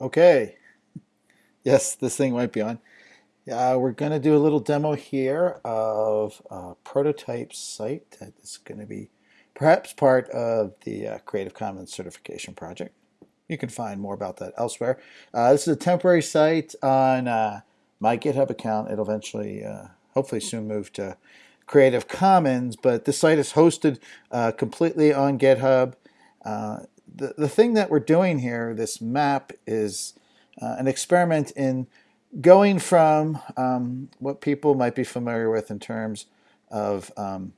Okay. Yes, this thing might be on. Uh, we're going to do a little demo here of a prototype site that is going to be perhaps part of the uh, Creative Commons certification project. You can find more about that elsewhere. Uh, this is a temporary site on uh, my GitHub account. It'll eventually, uh, hopefully soon move to Creative Commons, but this site is hosted uh, completely on GitHub. The, the thing that we're doing here, this map, is uh, an experiment in going from um, what people might be familiar with in terms of um,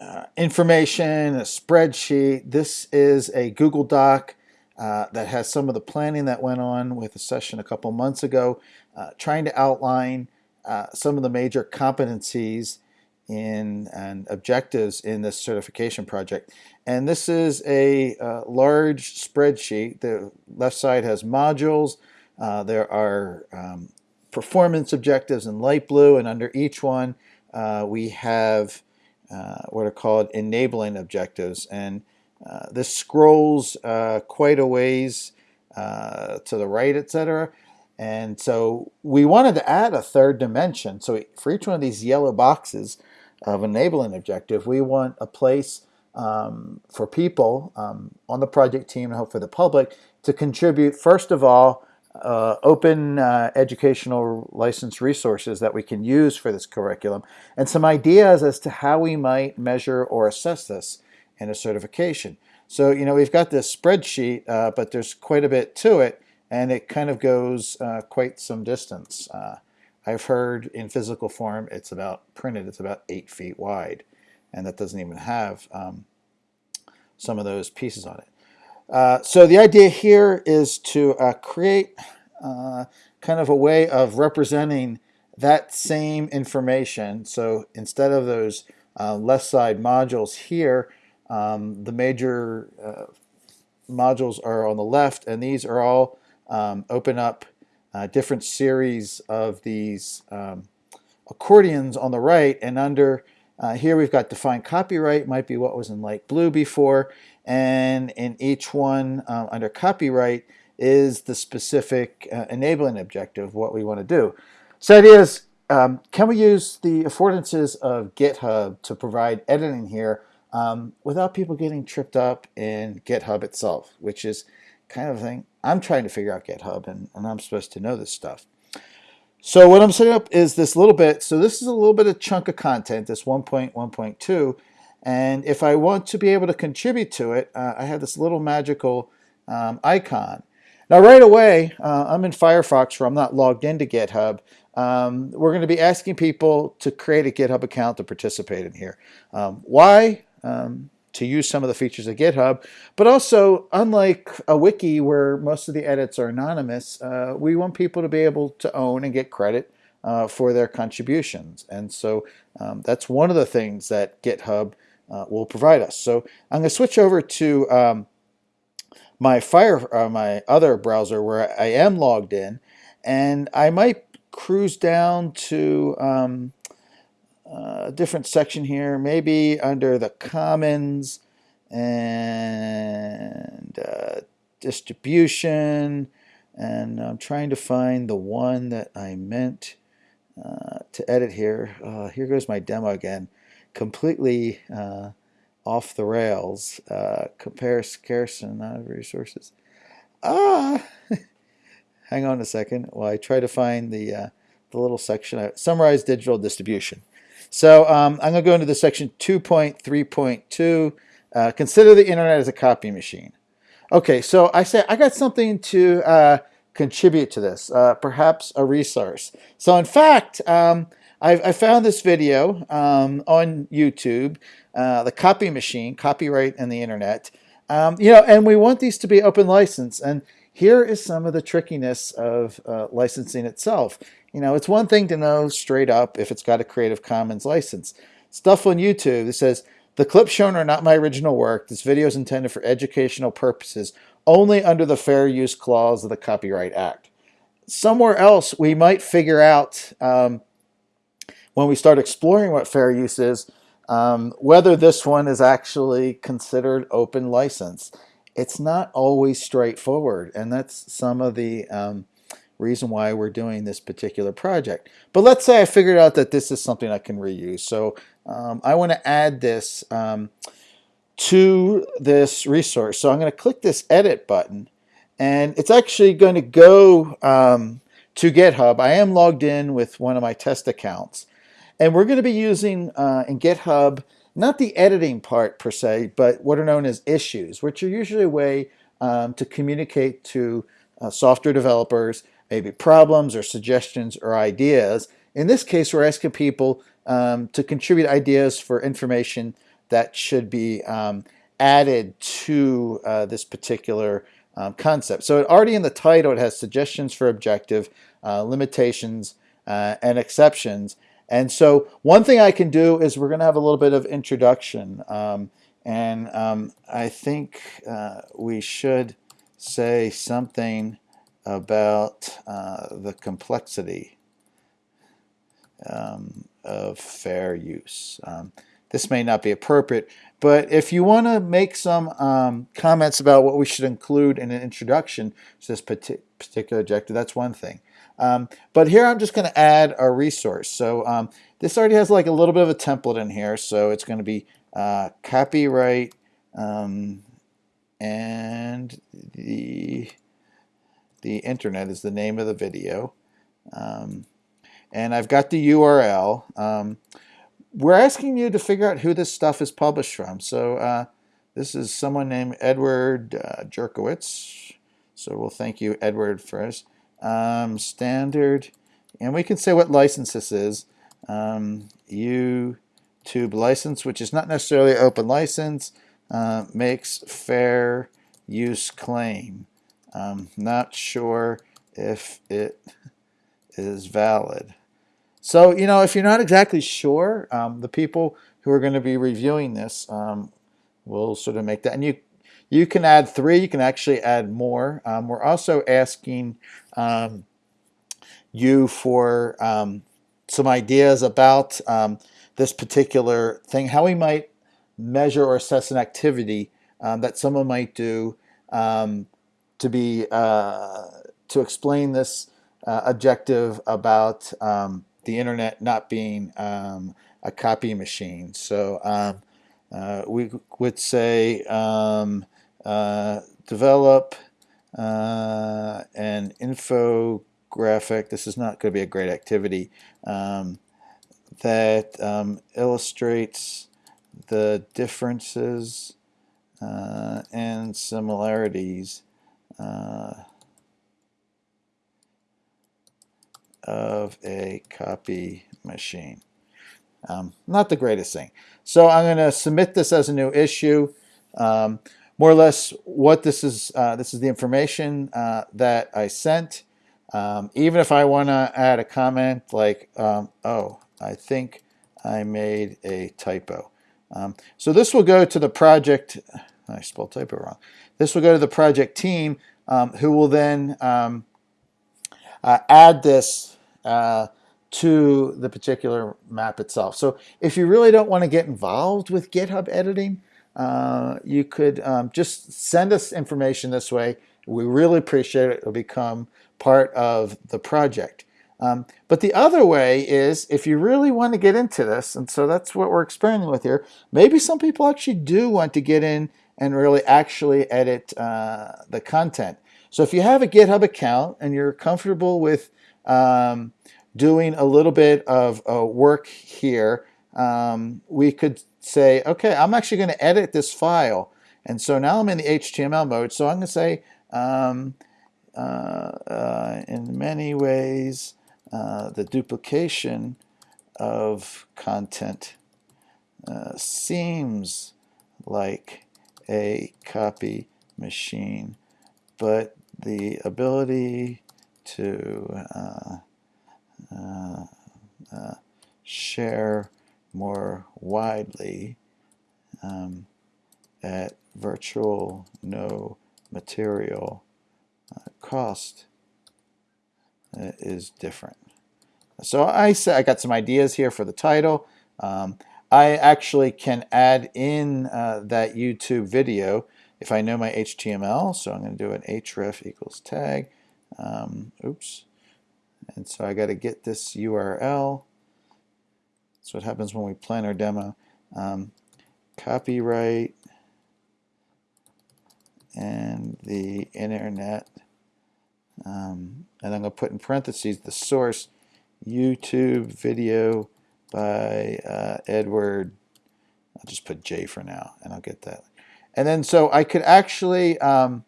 uh, information, a spreadsheet. This is a Google Doc uh, that has some of the planning that went on with a session a couple months ago, uh, trying to outline uh, some of the major competencies in and objectives in this certification project. And this is a uh, large spreadsheet. The left side has modules. Uh, there are um, performance objectives in light blue, and under each one uh, we have uh, what are called enabling objectives. And uh, this scrolls uh, quite a ways to the right, etc. And so we wanted to add a third dimension. So for each one of these yellow boxes, of enabling objective, we want a place um, for people um, on the project team and hopefully the public to contribute, first of all, uh, open uh, educational license resources that we can use for this curriculum and some ideas as to how we might measure or assess this in a certification. So, you know, we've got this spreadsheet, uh, but there's quite a bit to it and it kind of goes uh, quite some distance. I've heard in physical form it's about printed, it's about eight feet wide, and that doesn't even have um, some of those pieces on it. Uh, so the idea here is to uh, create uh, kind of a way of representing that same information. So instead of those uh, left side modules here, um, the major uh, modules are on the left, and these are all um, open up uh, different series of these um, accordions on the right and under uh, here we've got defined copyright might be what was in light blue before and in each one uh, under copyright is the specific uh, enabling objective what we want to do. So it is um, can we use the affordances of GitHub to provide editing here um, without people getting tripped up in GitHub itself, which is kind of thing. I'm trying to figure out GitHub and, and I'm supposed to know this stuff. So what I'm setting up is this little bit. So this is a little bit of chunk of content, this 1.1.2. And if I want to be able to contribute to it, uh, I have this little magical um, icon. Now right away, uh, I'm in Firefox where I'm not logged into GitHub. Um, we're going to be asking people to create a GitHub account to participate in here. Um, why? Um, to use some of the features of GitHub. But also, unlike a wiki where most of the edits are anonymous, uh, we want people to be able to own and get credit uh, for their contributions. And so um, that's one of the things that GitHub uh, will provide us. So I'm going to switch over to um, my Fire, uh, my other browser where I am logged in, and I might cruise down to um, a different section here, maybe under the commons and uh, distribution. And I'm trying to find the one that I meant uh, to edit here. Uh, here goes my demo again. Completely uh, off the rails. Uh, compare scarce and not resources. Ah! Hang on a second while I try to find the, uh, the little section. Summarize digital distribution. So um, I'm going to go into the section 2.3.2. Uh, consider the internet as a copy machine. Okay, so I say I got something to uh, contribute to this, uh, perhaps a resource. So in fact, um, i found this video um, on YouTube, uh, the copy machine, copyright and the internet. Um, you know, and we want these to be open license. And here is some of the trickiness of uh, licensing itself. You know, it's one thing to know straight up if it's got a Creative Commons license. Stuff on YouTube that says, the clips shown are not my original work. This video is intended for educational purposes only under the Fair Use Clause of the Copyright Act. Somewhere else, we might figure out um, when we start exploring what fair use is, um, whether this one is actually considered open license. it's not always straightforward, and that's some of the um, reason why we're doing this particular project. But let's say I figured out that this is something I can reuse. So um, I want to add this um, to this resource. So I'm going to click this edit button and it's actually going to go um, to GitHub. I am logged in with one of my test accounts and we're going to be using uh, in GitHub not the editing part per se, but what are known as issues, which are usually a way um, to communicate to uh, software developers maybe problems or suggestions or ideas. In this case, we're asking people um, to contribute ideas for information that should be um, added to uh, this particular um, concept. So already in the title, it has suggestions for objective, uh, limitations, uh, and exceptions. And so one thing I can do is we're going to have a little bit of introduction. Um, and um, I think uh, we should say something about uh, the complexity um, of fair use. Um, this may not be appropriate, but if you want to make some um, comments about what we should include in an introduction to this particular objective, that's one thing. Um, but here I'm just going to add a resource. So um, this already has like a little bit of a template in here, so it's going to be uh, copyright um, and the the internet is the name of the video. Um, and I've got the URL. Um, we're asking you to figure out who this stuff is published from. So uh, this is someone named Edward uh, Jerkowitz. So we'll thank you, Edward, first. Um, standard, and we can say what license this is. Um, YouTube license, which is not necessarily open license, uh, makes fair use claim. I'm not sure if it is valid. So, you know, if you're not exactly sure, um, the people who are going to be reviewing this um, will sort of make that. And you, you can add three, you can actually add more. Um, we're also asking um, you for um, some ideas about um, this particular thing, how we might measure or assess an activity that someone might do um, to be uh, to explain this uh, objective about um, the internet not being um, a copy machine. So um, uh, we would say um, uh, develop uh, an infographic. This is not going to be a great activity um, that um, illustrates the differences uh, and similarities uh, of a copy machine. Um, not the greatest thing. So I'm going to submit this as a new issue. Um, more or less what this is, uh, this is the information uh, that I sent. Um, even if I want to add a comment like, um, oh, I think I made a typo. Um, so this will go to the project, I spelled typo wrong. This will go to the project team um, who will then um, uh, add this uh, to the particular map itself. So if you really don't want to get involved with GitHub editing, uh, you could um, just send us information this way. We really appreciate it. It'll become part of the project. Um, but the other way is if you really want to get into this, and so that's what we're experimenting with here, maybe some people actually do want to get in and really actually edit uh, the content. So if you have a GitHub account and you're comfortable with um, doing a little bit of uh, work here, um, we could say, okay, I'm actually going to edit this file. And so now I'm in the HTML mode. So I'm going to say, um, uh, uh, in many ways, uh, the duplication of content uh, seems like a copy machine, but the ability to uh, uh, uh, share more widely um, at virtual no material uh, cost uh, is different. So I say I got some ideas here for the title. Um, I actually can add in uh, that YouTube video. if I know my HTML, so I'm going to do an href equals tag. Um, oops. And so I got to get this URL. That's what happens when we plan our demo. Um, copyright and the internet. Um, and I'm going to put in parentheses the source YouTube video by uh, Edward. I'll just put J for now and I'll get that. And then so I could actually um,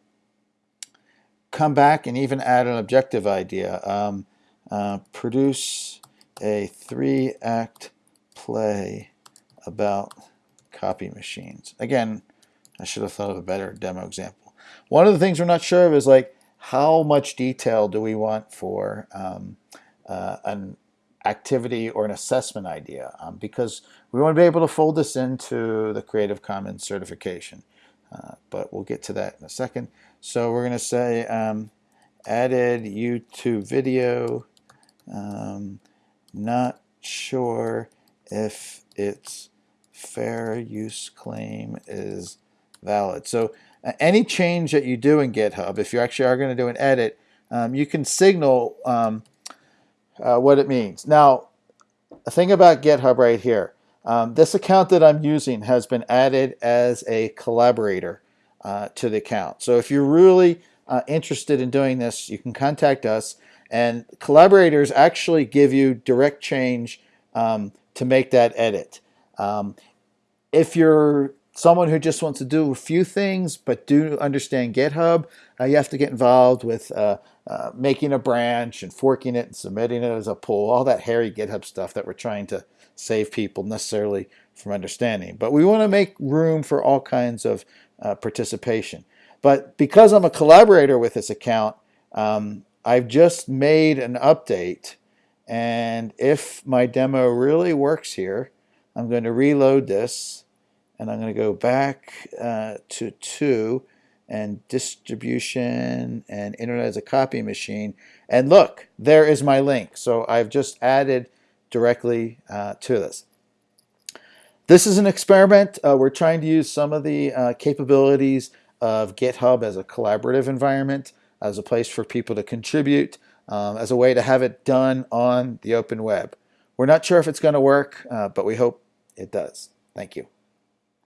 come back and even add an objective idea. Um, uh, produce a three act play about copy machines. Again, I should have thought of a better demo example. One of the things we're not sure of is like how much detail do we want for um, uh, an activity or an assessment idea um, because we want to be able to fold this into the Creative Commons certification. Uh, but we'll get to that in a second. So we're going to say um, added YouTube video. Um, not sure if its fair use claim is valid. So uh, any change that you do in GitHub, if you actually are going to do an edit, um, you can signal um, uh, what it means. Now, the thing about GitHub right here, um, this account that I'm using has been added as a collaborator uh, to the account. So if you're really uh, interested in doing this, you can contact us. And collaborators actually give you direct change um, to make that edit. Um, if you're someone who just wants to do a few things but do understand GitHub, uh, you have to get involved with uh, uh, making a branch and forking it and submitting it as a pull, all that hairy GitHub stuff that we're trying to save people necessarily from understanding. But we want to make room for all kinds of uh, participation. But because I'm a collaborator with this account, um, I've just made an update. And if my demo really works here, I'm going to reload this and I'm going to go back uh, to 2 and distribution and internet as a copy machine. And look, there is my link. So I've just added directly uh, to this. This is an experiment. Uh, we're trying to use some of the uh, capabilities of GitHub as a collaborative environment, as a place for people to contribute, um, as a way to have it done on the open web. We're not sure if it's going to work, uh, but we hope it does. Thank you.